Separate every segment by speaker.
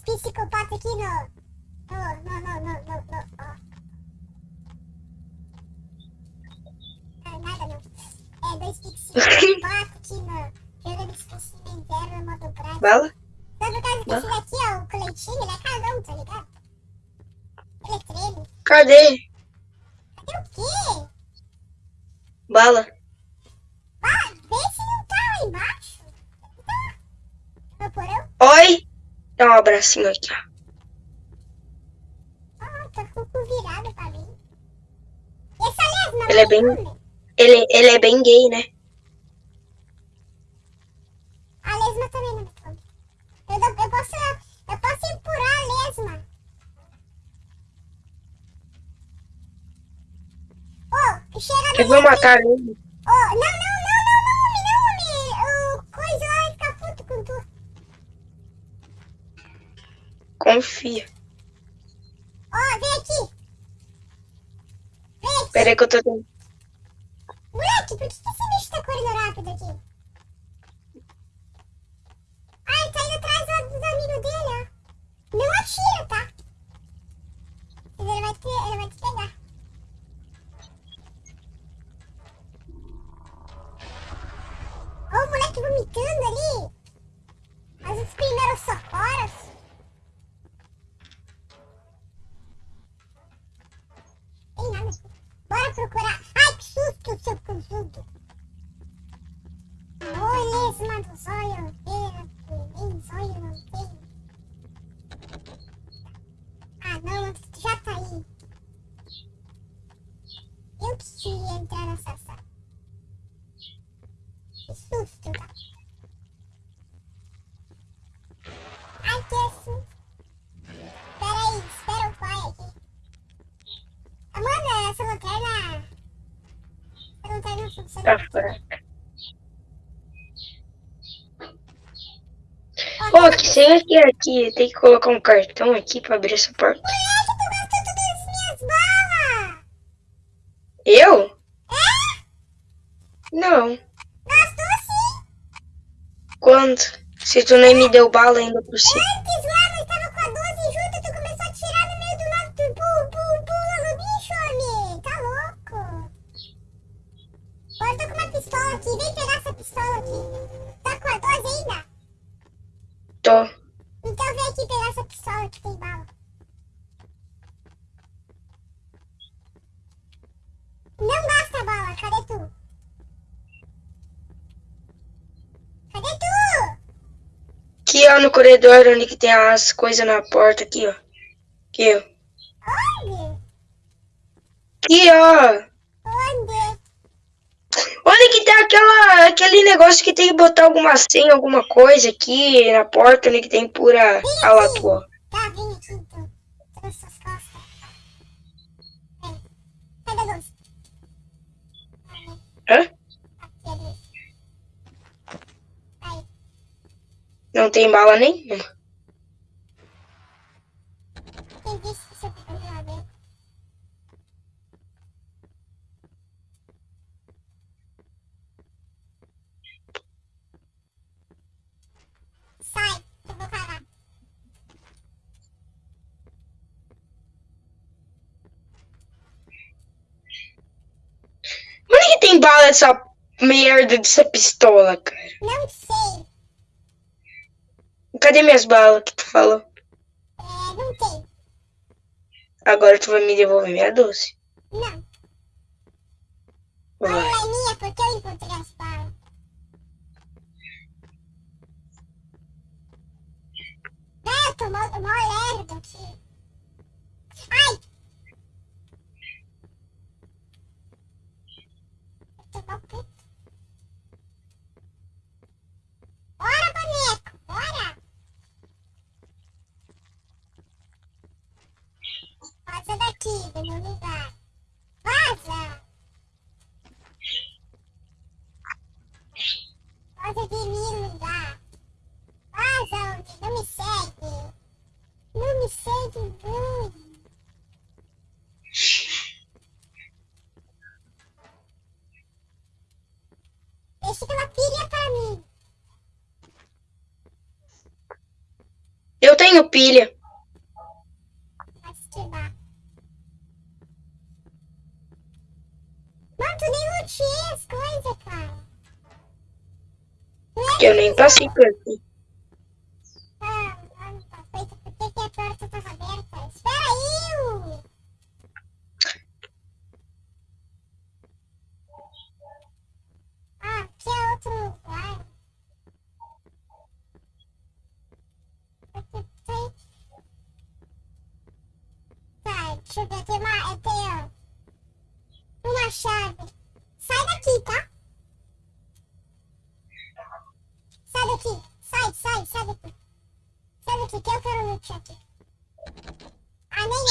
Speaker 1: psicopatas aqui no... No, no, no, no, no, no ó. Ah, nada não. É, dois psicopatas aqui no... Jogando cemitério no modo prático.
Speaker 2: Bala?
Speaker 1: Só por causa desse daqui, ó, o coletinho, ele é casão, tá ligado? Ele é treme.
Speaker 2: Cadê?
Speaker 1: Cadê o quê?
Speaker 2: Bala.
Speaker 1: Ah, vê se não tá lá embaixo. Tá. No porão?
Speaker 2: Oi! Dá um abracinho aqui, ó.
Speaker 1: Ah, tá com o cu virado pra mim.
Speaker 2: Ele é bem- Ele, ele é bem gay, né?
Speaker 1: A lesma também não me come. Eu, eu posso, eu posso empurrar a lesma. Ô, chega
Speaker 2: Eu vou matar ele.
Speaker 1: Não, não, não, não, não,
Speaker 2: Confia.
Speaker 1: Ó, vem aqui. Vem aqui.
Speaker 2: Pera aí que eu tô.
Speaker 1: Moleque, por que, esse bicho tá correndo rápido aqui? Ah, ele tá indo atrás do- dos amigos dele, ó. Não atira, tá? Mas ele vai te, ele vai te pegar. Ó o moleque vomitando ali. Mas os primeiros socorros. Tem nada aqui. Bora procurar. Ai, que susto, seu conjunto. Ô, lesma do zóio. Pera, nem zóio não tem. Ah, não, tu já tá aí. Eu que queria entrar nessa sala. Que susto, tá? Ai, que susto. Pera aí, espera o pai aqui. Amanda, essa lanterna... Essa lanterna funciona.
Speaker 2: Tá fraca. Pô, que senha que é aqui? Tem que colocar um cartão aqui pra abrir essa porta.
Speaker 1: Moleque, tu gastou todas as minhas balas!
Speaker 2: Eu?
Speaker 1: É?
Speaker 2: Não.
Speaker 1: Gastou sim!
Speaker 2: Quando? Se tu nem me deu bala ainda por cima.
Speaker 1: Antes Tô. Então vem aqui pegar essa pistola que tem bala. Não gasta bala, cadê tu? Cadê tu?
Speaker 2: Aqui, ó, no corredor, onde que tem as coisas na porta, aqui, ó. Aqui, ó.
Speaker 1: Onde?
Speaker 2: Aqui, ó.
Speaker 1: Onde?
Speaker 2: Onde que tem aquela, aquele negócio que tem que botar alguma senha, alguma coisa aqui na porta, onde que tem pura a lá tua.
Speaker 1: Tá, vem aqui então. Nas suas costas. Vem. Cadê a luz?
Speaker 2: Hã? Não tem bala nenhuma.
Speaker 1: Quem disse que você tá lá dentro? Sai, eu vou parar.
Speaker 2: Onde que dessa merda dessa pistola, cara?
Speaker 1: Não sei.
Speaker 2: Cadê minhas balas que tu falou?
Speaker 1: É, não tem.
Speaker 2: Agora tu vai me devolver minha doce.
Speaker 1: Não. Bala é minha porque eu encontrei as balas. Eu tô mó, mó lerdo aqui. Ai! Eu tô mó puto. Bora, boneco! Bora! Vaza daqui, do meu lugar. Vaza! De mim, lugar. Vaza, homem, não me segue. Não me segue, não. Deixa aquela pilha pra mim.
Speaker 2: Eu tenho pilha.
Speaker 1: Não é
Speaker 2: Que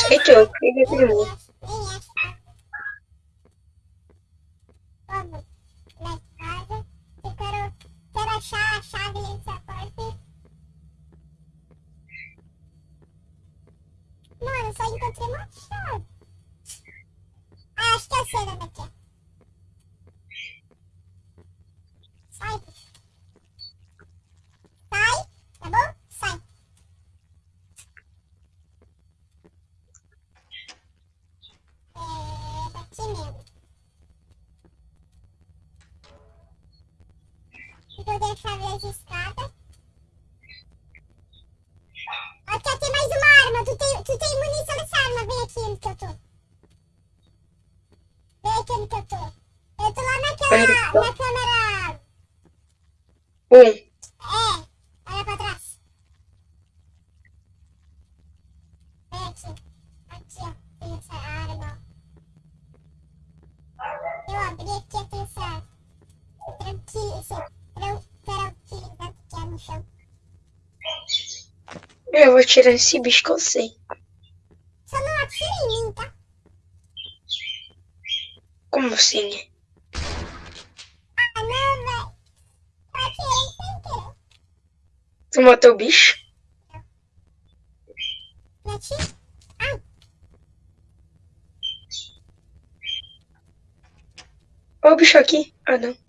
Speaker 1: Ah, nem é. No chão.
Speaker 2: Eu vou tirar esse bicho que eu sei.
Speaker 1: Só não atira em mim, tá?
Speaker 2: Como assim, né?
Speaker 1: Ah, não, velho. Atirei sem querer.
Speaker 2: Tu matou o bicho?
Speaker 1: Atira. Ai,
Speaker 2: Olha o bicho aqui. Ah, não.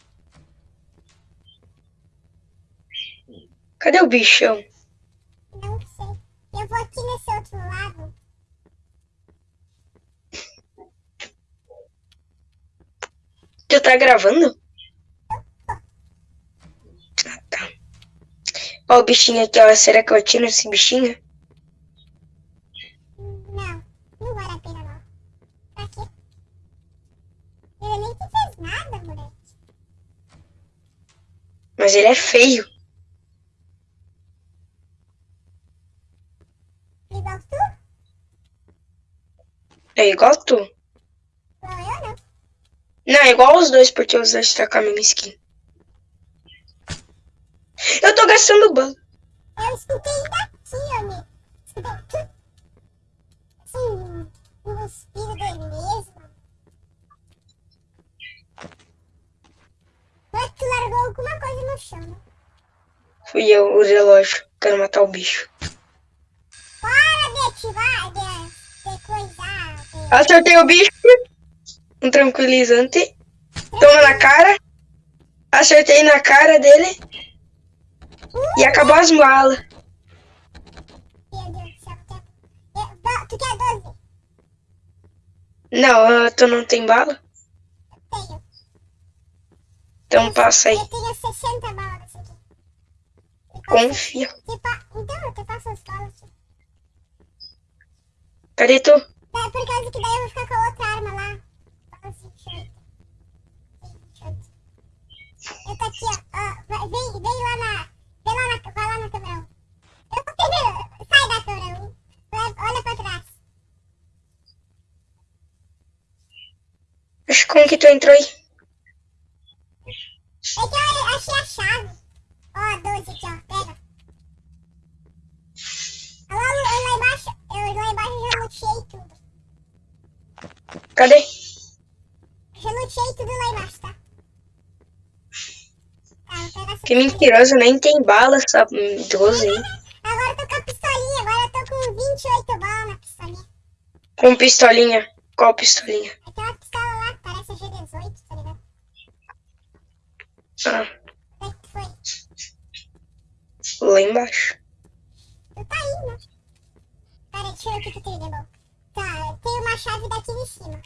Speaker 2: Cadê o bichão?
Speaker 1: não sei. Eu vou aqui nesse outro lado.
Speaker 2: Tu tá gravando? Ah, tá. Ó o bichinho aqui, ó. Será que eu atiro esse bichinho?
Speaker 1: Não, não vale a pena não. Pra quê? Ele nem te fez nada, moleque.
Speaker 2: Mas ele é feio.
Speaker 1: Igual tu?
Speaker 2: É igual tu.
Speaker 1: Eu não.
Speaker 2: Não, é igual os dois, porque os dois tá com a mesma skin. Eu tô gastando bala.
Speaker 1: Eu escutei daqui, homem. Escutei tudo. Assim, um respiro dele mesmo. Mas tu largou alguma coisa no chão, né?
Speaker 2: Fui eu, o relógio. Quero matar o bicho.
Speaker 1: Para de ativar,
Speaker 2: Acertei o bicho. Um tranquilizante. Toma na cara. Acertei na cara dele. E acabou as
Speaker 1: do- Tu quer 12?
Speaker 2: Não, ah, tu não tem bala?
Speaker 1: Tenho.
Speaker 2: Então passa aí.
Speaker 1: Eu tenho 60 balas desse aqui.
Speaker 2: Confia.
Speaker 1: Então, eu te passo as balas.
Speaker 2: Cadê tu?
Speaker 1: É por causa que daí eu vou ficar com a outra arma lá. Bala 28. 28. Eu tô aqui, ó. Vem, vem lá na... Vem lá na... Vai lá na câmera 1. Eu tô tentando... Sai da câmera 1. Vai- Olha pra trás.
Speaker 2: Acho como que tu entrou aí? Cadê?
Speaker 1: Luteei tudo lá embaixo, tá? Tá,
Speaker 2: Que mentiroso, nem tem bala essa 12 aí.
Speaker 1: Agora eu tô com a pistolinha. Agora eu tô com 28 balas na pistolinha.
Speaker 2: Com pistolinha. Qual pistolinha?
Speaker 1: Aquela pistola lá que parece a G18, tá ligado?
Speaker 2: Ah,
Speaker 1: Onde é que tu foi?
Speaker 2: lá embaixo.
Speaker 1: Tu tá aí, né? deixa eu ver o que, que tem de bom. Tá, tem uma chave daqui em cima.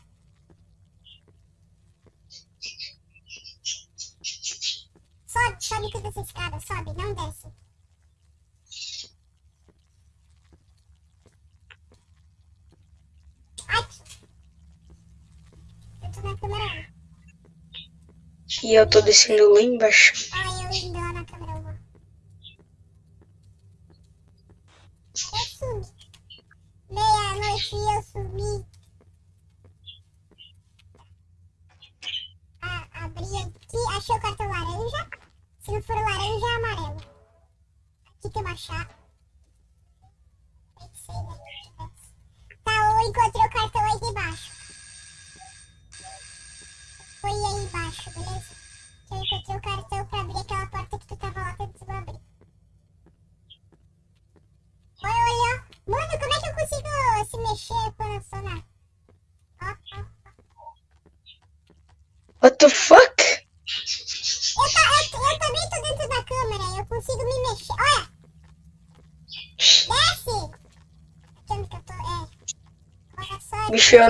Speaker 1: Sobe, sobe toda essa escada, sobe, não desce. Aqui. Eu tô na câmera 1.
Speaker 2: E eu tô descendo lá embaixo.
Speaker 1: Olha eu na câmera 1. Eu sumi. Meia-noite eu sumi. Ah, abri aqui, achei o cartão laranja. Se não for laranja, é amarelo. Aqui tem uma chave.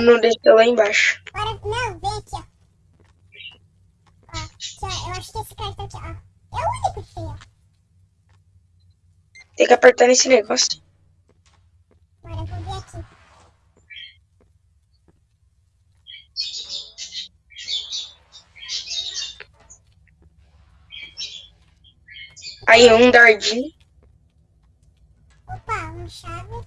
Speaker 2: Não desceu lá embaixo.
Speaker 1: Agora, não, vem aqui, ó. Ó, aqui, ó. Eu acho que esse cartão aqui, ó. É o único que tem, ó.
Speaker 2: Tem que apertar nesse negócio.
Speaker 1: Agora eu vou ver aqui.
Speaker 2: Aí um dardinho.
Speaker 1: Opa, uma chave.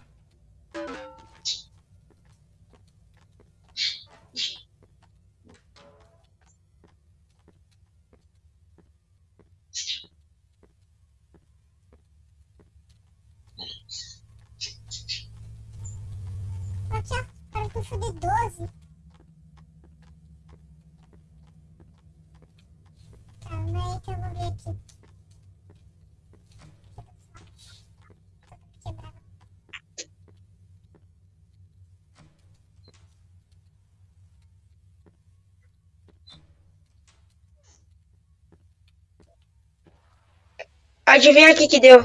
Speaker 1: Aqui, ó, cartucho de 12. Calma aí que eu vou ver aqui. Quebrar.
Speaker 2: Adivinha o que que deu?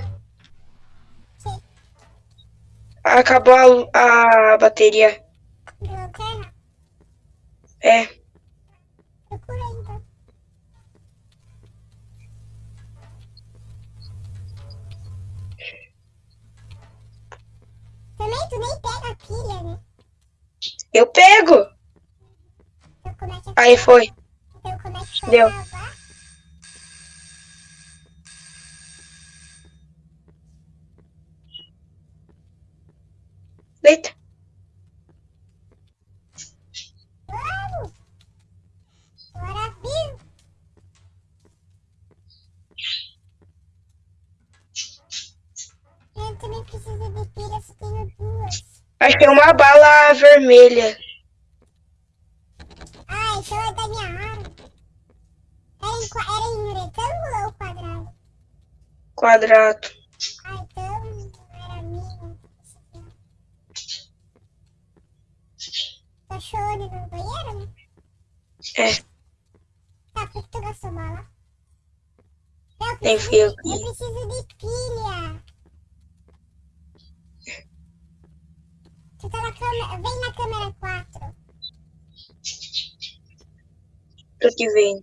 Speaker 2: Acabou a, a bateria.
Speaker 1: lanterna.
Speaker 2: É.
Speaker 1: Procura então. Também tu nem pega a pilha, né?
Speaker 2: Eu pego.
Speaker 1: Então é
Speaker 2: Aí foi.
Speaker 1: Então é
Speaker 2: Deu.
Speaker 1: Vamos! Bora vir! Eu também preciso de tenho duas.
Speaker 2: Achei uma bala vermelha.
Speaker 1: Ah, então é da minha arma. Era em, era em retângulo ou quadrado?
Speaker 2: Quadrado.
Speaker 1: Ah, então era minha. Onde no banheiro, né?
Speaker 2: É.
Speaker 1: Tá, por que tu gastou bala? Não, eu
Speaker 2: Nem
Speaker 1: preciso,
Speaker 2: eu
Speaker 1: preciso de pilha. Tu tá na câmera. Vem na câmera 4.
Speaker 2: Tô que vem.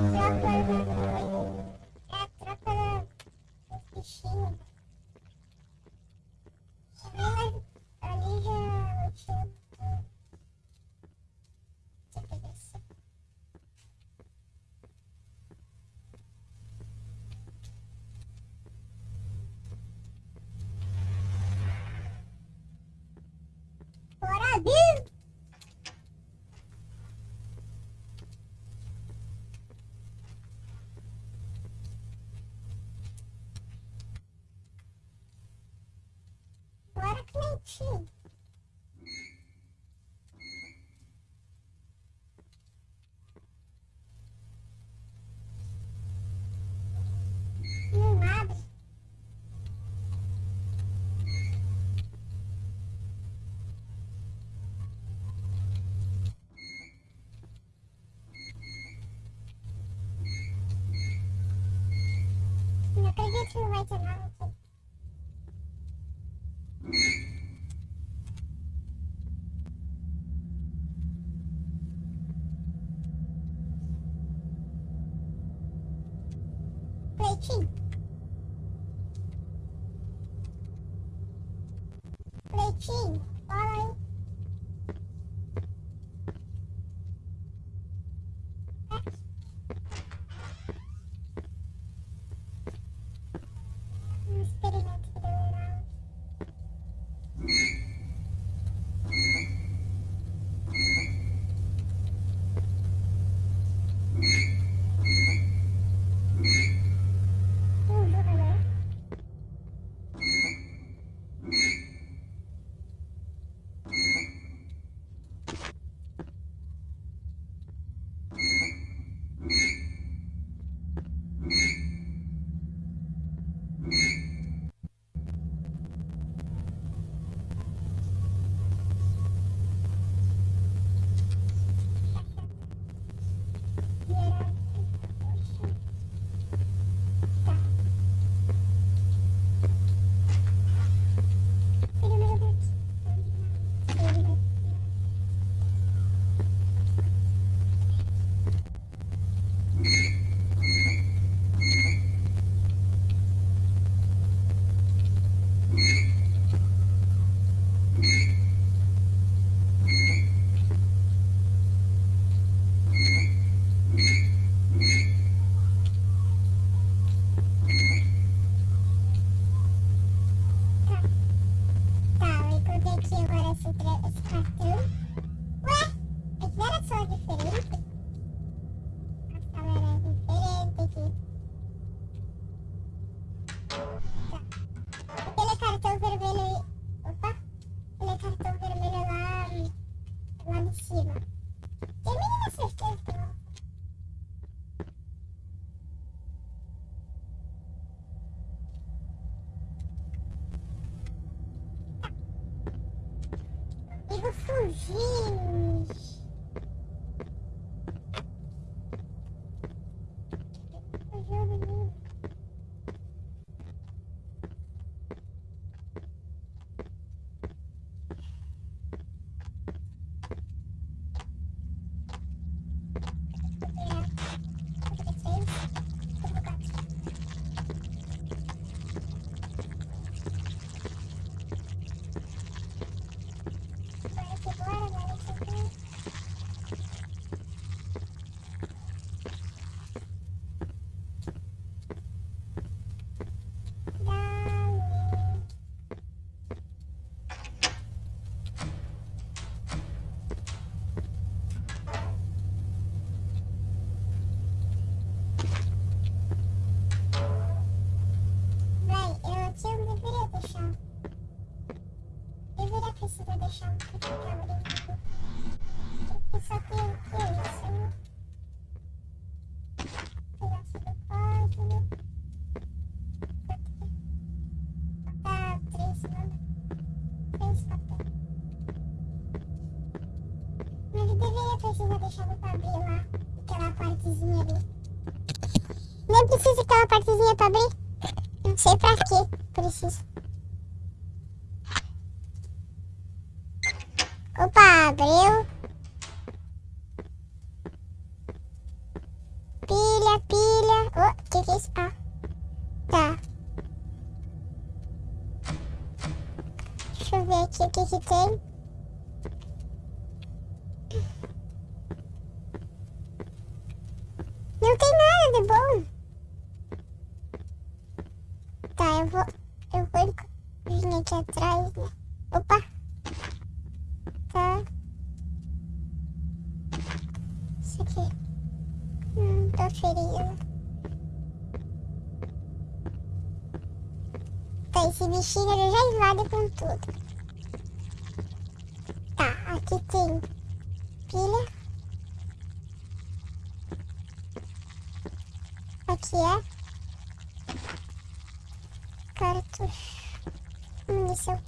Speaker 1: Фу. Не надо. Наконец, выводите нам. А? 信 precisa deixar muito abrir lá, aquela partezinha ali. Nem precisa aquela partezinha pra abrir. Não sei pra que preciso. Opa, abriu. trabalha com tudo. Tá, aqui tem pilha. Aqui é cartucho. Munição.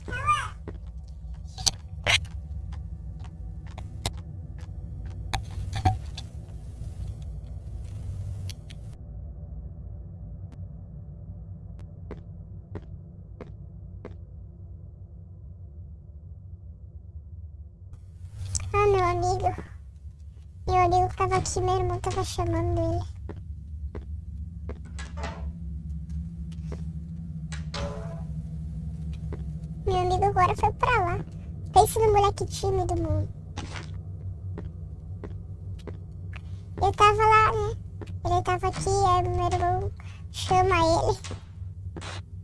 Speaker 1: Aqui, meu irmão tava chamando ele. Meu amigo agora foi pra lá. Pensa no moleque tímido, mano. Eu tava lá, né? Ele tava aqui, aí meu irmão chama ele.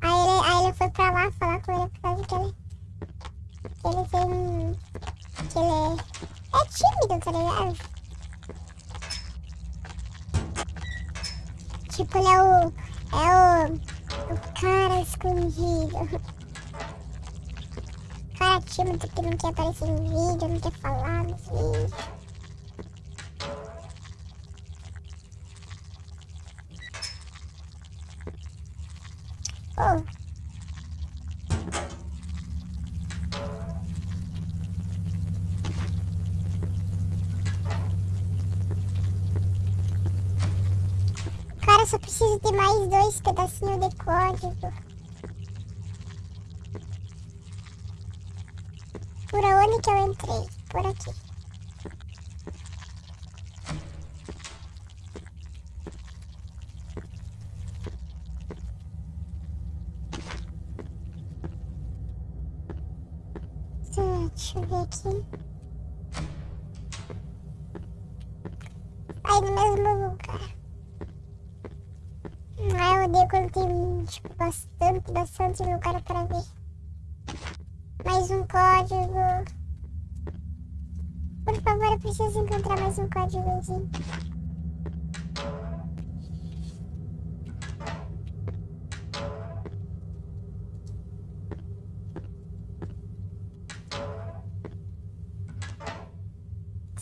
Speaker 1: Aí ele, aí ele foi pra lá falar com que ele. Que ele tem. Que ele é, é tímido, tá ligado? Tipo, ele é o. É o. O cara escondido. Cara tímido que não quer aparecer no vídeo, não quer falar nos vídeos. Oh. Cara, só preciso de mais dois pedacinhos de código. Por onde que eu entrei? Por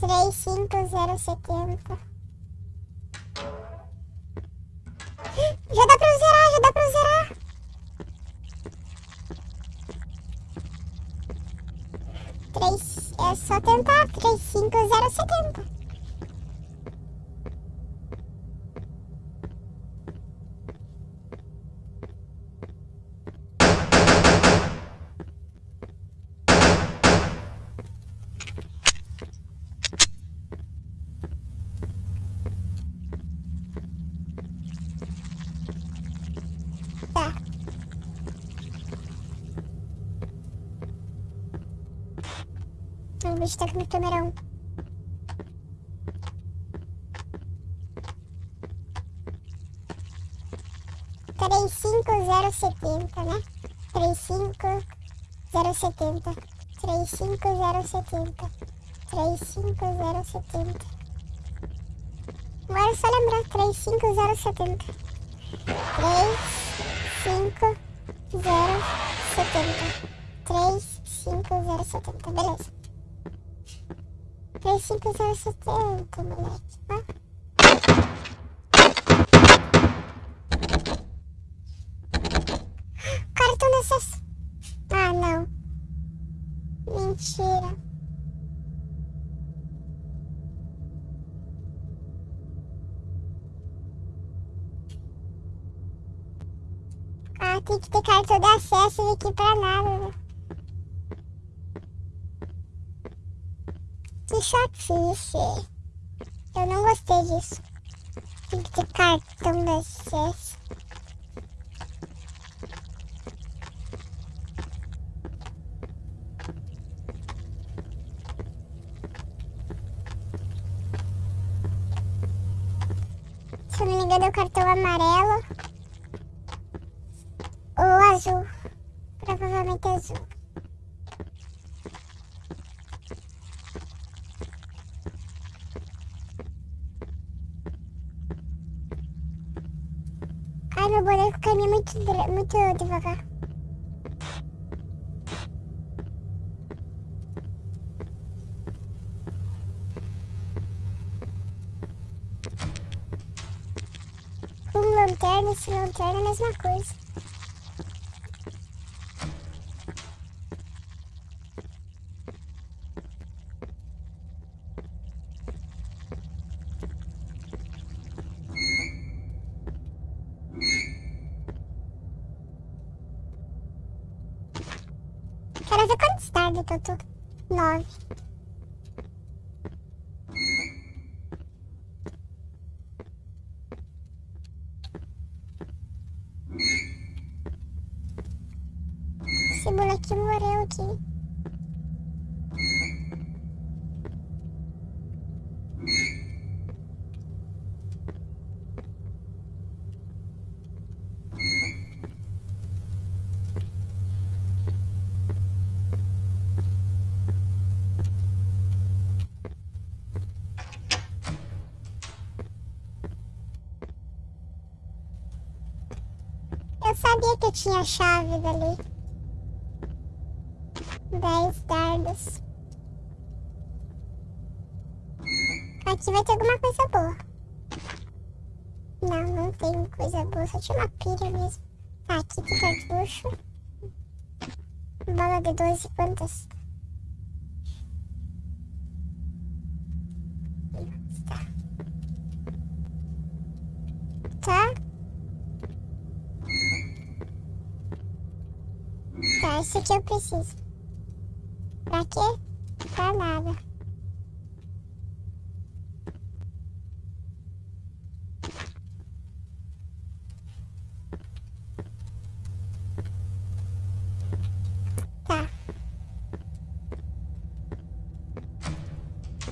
Speaker 1: Três, cinco, zero, setenta. Já dá pra zerar, já dá pra zerar. Três, é só tentar. Três, cinco, zero, setenta. Tá. Com o câmera 1. Três, cinco, zero, setenta, né? Três, cinco, zero, setenta. Três, cinco, zero, setenta. Três, cinco, zero, setenta. Agora só lembrar. Três, cinco, zero, setenta. Três, cinco, zero, setenta. Três, cinco, zero, setenta. Beleza. Três, cinco, zero, setenta, moleque. Ó. De acesso. Ah, não. Mentira. Ah, tem que ter cartão de acesso aqui pra nada, né? Chatice. Eu não gostei disso. Tem que ter cartão de acesso. Ai, meu boneco caminha muito, muito devagar. Com lanterna e sem lanterna é a mesma coisa. took sabia que eu tinha chave dali. Dez dardos. Aqui vai ter alguma coisa boa. Não, não tem coisa boa. Só tinha uma pilha mesmo. Tá, aqui tem cartucho. Bola de 12 quantas? Tá. Tá. Esse aqui eu preciso. Pra quê? Pra nada. Tá.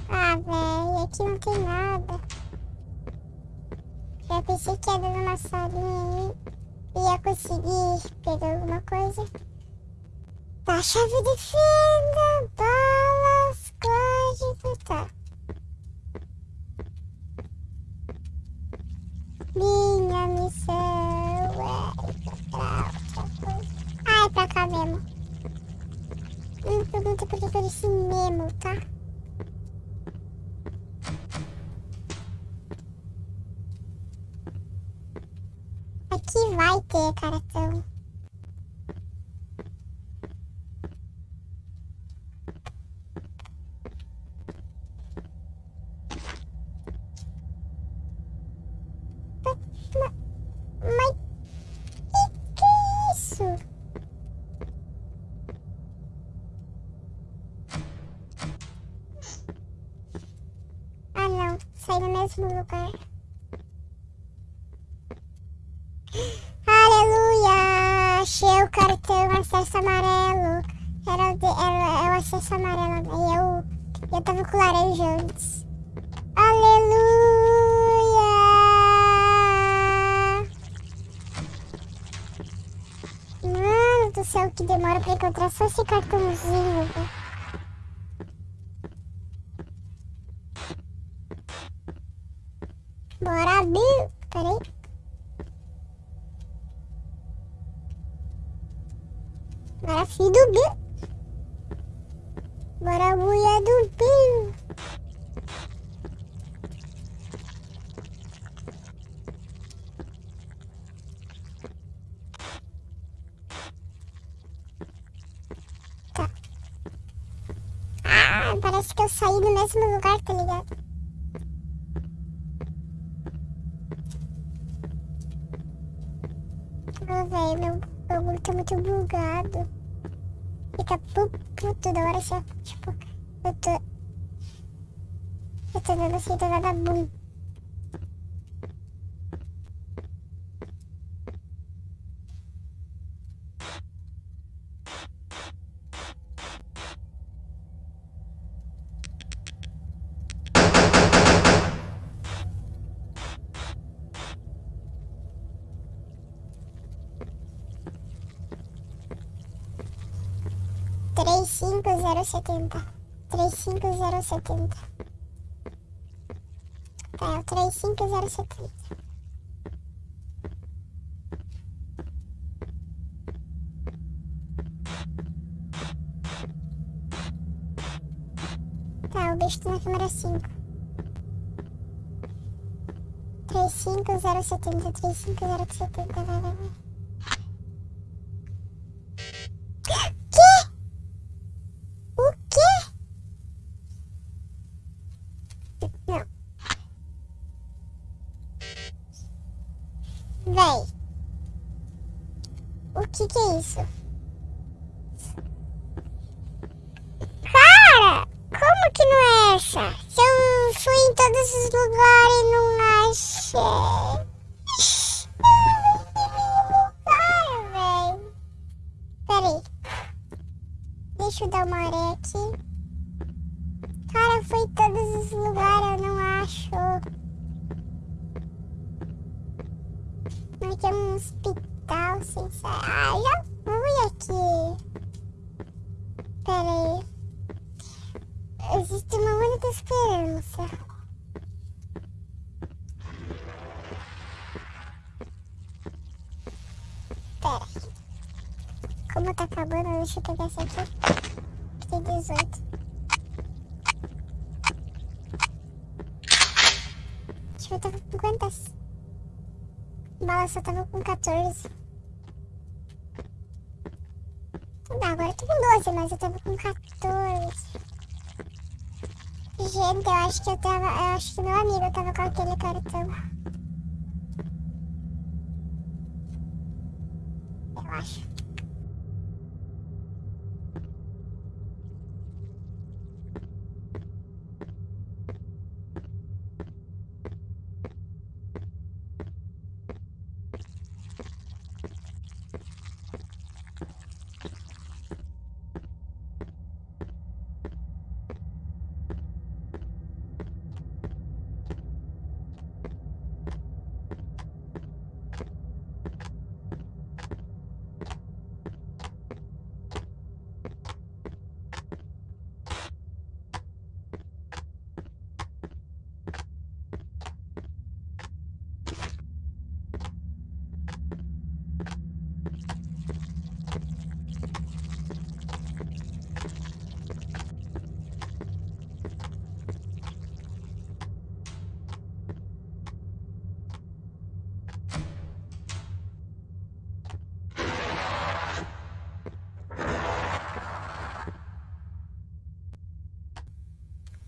Speaker 1: Ah, velho, aqui não tem nada. Eu pensei que ia dando uma salinha aí ia conseguir pegar alguma coisa. Tá, chave de fenda, balas, código, tá. Minha missão é outra coisa. Ah, é pra cá mesmo. Não me pergunta por que eu disse mesmo, tá? Aqui vai ter cartão. Ma- Mas que que é isso? Ah não, sai no mesmo lugar. Aleluia! Achei o cartão acesso amarelo. Era o, de, amarelo. Aí eu, eu tava com laranja antes. Aleluia! Mano do céu, que demora pra encontrar só esse cartãozinho. Bora, Bill! Peraí. Bora, filho do Bill! Bora, mulher do Bill! Tá. Ah, parece que eu saí do mesmo lugar, tá ligado? Ah, velho, meu bagulho tá muito bugado. Fica pu- puto da hora assim. Tipo, eu tô. Eu tô dando assim, tô dando bum. Três cinco zero setenta. Três cinco zero setenta. Tá, é o três cinco zero setenta. Tá, o bicho tá na câmera 5. 35 070 35 070 vai, vai, vai. Deixa eu dar uma olhada aqui. Cara, fui em todos os lugares, eu não acho. Aqui é um hospital, saber. Ah, já fui aqui. Pera aí. Existe uma única esperança. Pera. Como tá acabando, deixa eu pegar essa aqui. Que tem 18. Deixa eu tava com quantas? Bala só tava com 14. Não, agora eu tô com 12, mas eu tava com 14. Gente, eu acho que eu tava. Eu acho que meu amigo tava com aquele cartão. Eu acho.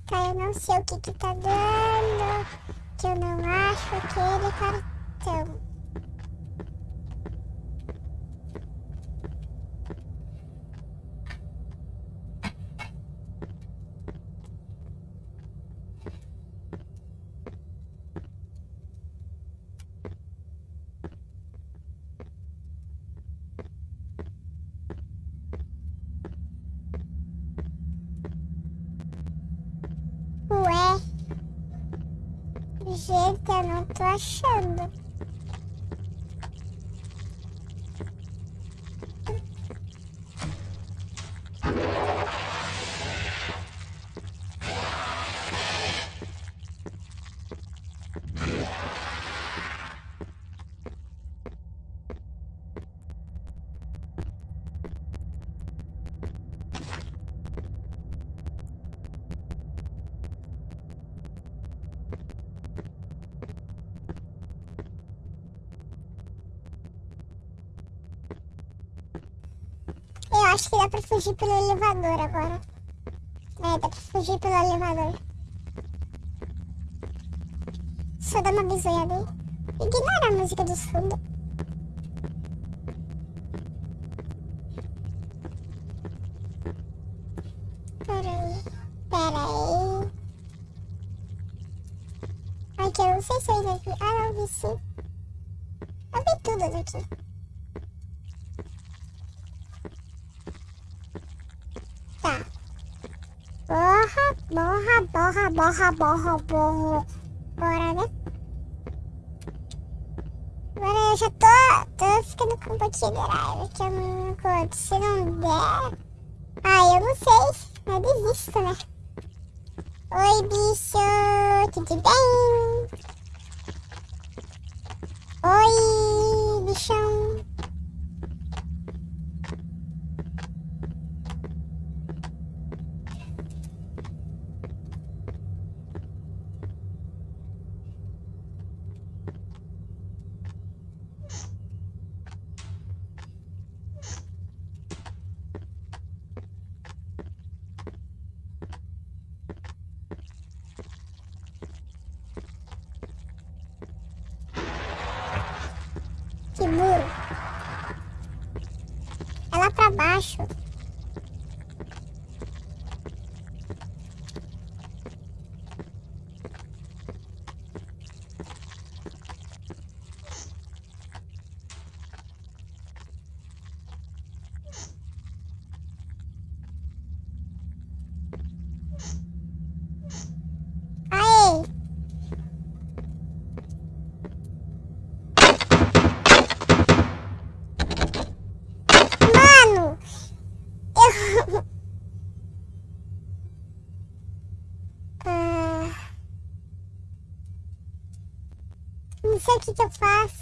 Speaker 1: Tá, eu não sei o que que tá dando. Que eu não acho aquele cartão. Gente, acho que dá pra fugir pelo elevador agora. É, dá pra fugir pelo elevador. Só dá uma bisoiada aí. Ignora a música dos fundos. Pera aí. Pera aí. Aqui, eu não sei se eu vi. Ah, não, vi sim. Eu vi tudo daqui. Tá. Borra, borra, borra, borra, borra, borra. Bora, né? Agora eu já tô, tô ficando com um pouquinho de raiva, que não. Se não der... Ah, eu não sei. Eu desisto, né? Oi, bicho. Tudo bem? Oi, bichão. Que muro? É lá pra baixo. Não sei o